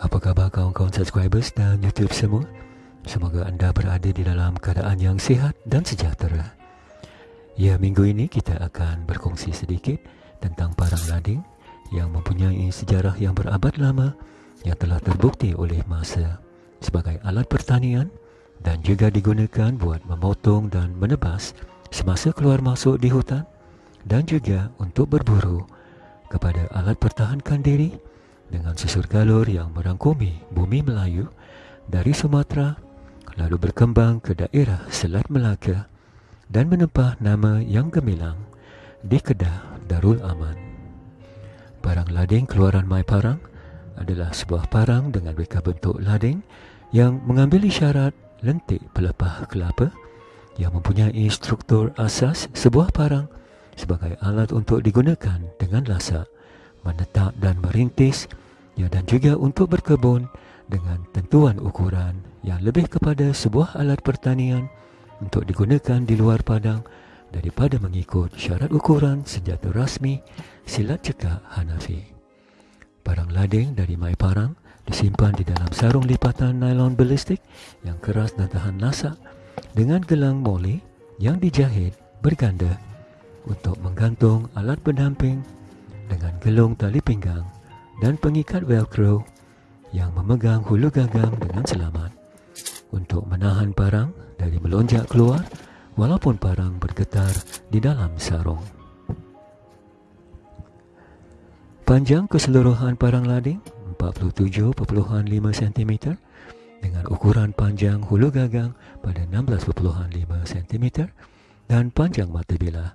Apa khabar kawan-kawan subscribers dan YouTube semua? Semoga anda berada di dalam keadaan yang sihat dan sejahtera. Ya, minggu ini kita akan berkongsi sedikit tentang parang lading yang mempunyai sejarah yang berabad lama yang telah terbukti oleh masa sebagai alat pertanian dan juga digunakan buat memotong dan menebas semasa keluar masuk di hutan dan juga untuk berburu kepada alat pertahankan diri dengan susur galur yang merangkumi bumi Melayu dari Sumatera lalu berkembang ke daerah Selat Melaka dan menempah nama yang gemilang di Kedah Darul Aman. Parang lading keluaran Mai Parang adalah sebuah parang dengan reka bentuk lading yang mengambil isyarat lentik pelepah kelapa yang mempunyai struktur asas sebuah parang sebagai alat untuk digunakan dengan lasak, menetap dan merintis ya dan juga untuk berkebun dengan tentuan ukuran yang lebih kepada sebuah alat pertanian untuk digunakan di luar padang daripada mengikut syarat ukuran senjata rasmi silat cekak Hanafi. Barang lading dari Mai Parang disimpan di dalam sarung lipatan nylon balistik yang keras dan tahan lasak dengan gelang moli yang dijahit berganda untuk menggantung alat pendamping dengan gelung tali pinggang dan pengikat velcro yang memegang hulu gagang dengan selamat untuk menahan parang dari melonjak keluar walaupun parang bergetar di dalam sarung. Panjang keseluruhan parang lading 47.5 cm dengan ukuran panjang hulu gagang pada 16.5 cm dan panjang mata bilah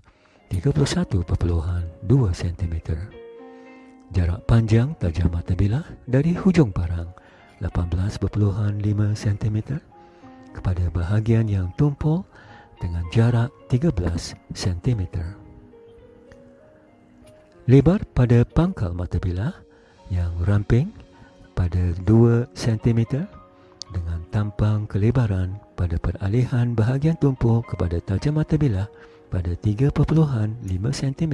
31.2 cm. Jarak panjang tajam mata bilah dari hujung parang 18.5 cm kepada bahagian yang tumpul dengan jarak 13 cm. Lebar pada pangkal mata bilah yang ramping pada 2 cm dengan tampang kelebaran pada peralihan bahagian tumpul kepada tajam mata bilah pada 3.5 cm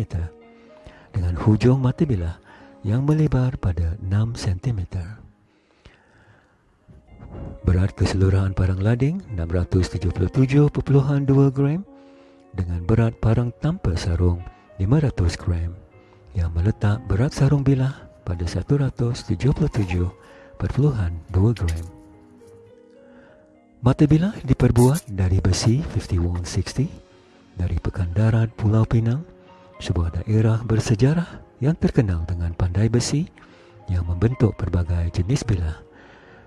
dengan hujung mata bilah yang melebar pada 6 cm. Berat keseluruhan parang lading 677.2 gram dengan berat parang tanpa sarung 500 gram yang meletak berat sarung bilah pada 177.2 gram. Mata bilah diperbuat dari besi 5160 dari pekan darat Pulau Pinang, sebuah daerah bersejarah yang terkenal dengan pandai besi yang membentuk pelbagai jenis bilah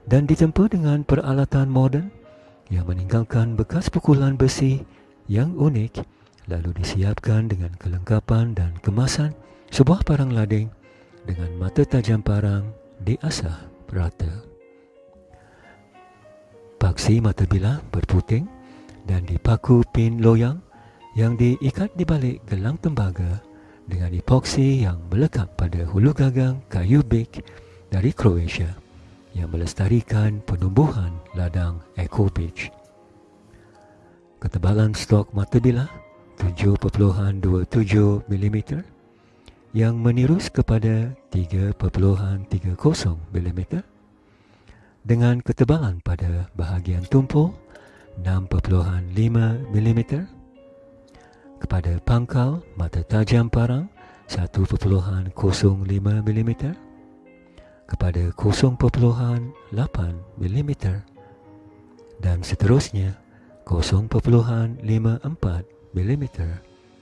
dan ditempa dengan peralatan moden yang meninggalkan bekas pukulan besi yang unik lalu disiapkan dengan kelengkapan dan kemasan sebuah parang lading dengan mata tajam parang diasah rata. Paksi mata bilah berputing dan dipaku pin loyang yang diikat di balik gelang tembaga dengan epoksi yang melekat pada hulu gagang kayu big dari Croatia yang melestarikan penumbuhan ladang Eco Beach. Ketebalan stok mata bilah 7.27 mm yang menirus kepada 3.30 mm dengan ketebalan pada bahagian tumpul 6.5 mm kepada pangkal mata tajam parang 1.05 mm kepada 0.8 mm dan seterusnya 0.54 mm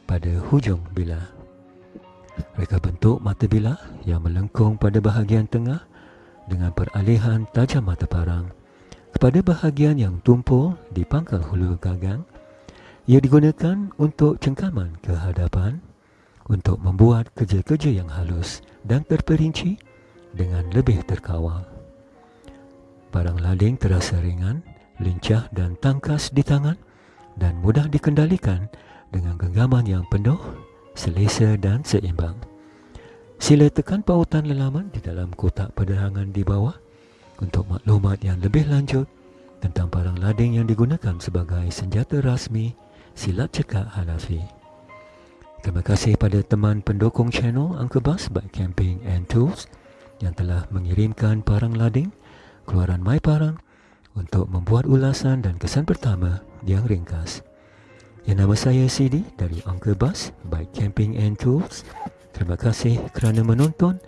pada hujung bilah. Reka bentuk mata bilah yang melengkung pada bahagian tengah dengan peralihan tajam mata parang kepada bahagian yang tumpul di pangkal hulu gagang ia digunakan untuk cengkaman ke hadapan untuk membuat kerja-kerja yang halus dan terperinci dengan lebih terkawal. Barang lading terasa ringan, lincah dan tangkas di tangan dan mudah dikendalikan dengan genggaman yang penuh, selesa dan seimbang. Sila tekan pautan lelaman di dalam kotak penerangan di bawah untuk maklumat yang lebih lanjut tentang barang lading yang digunakan sebagai senjata rasmi silat cekak Hanafi. Terima kasih pada teman pendukung channel Uncle Bus by Camping and Tools yang telah mengirimkan parang lading keluaran My Parang untuk membuat ulasan dan kesan pertama yang ringkas. Yang nama saya CD dari Uncle Bus by Camping and Tools. Terima kasih kerana menonton.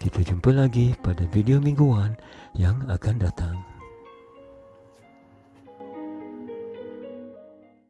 Kita jumpa lagi pada video mingguan yang akan datang.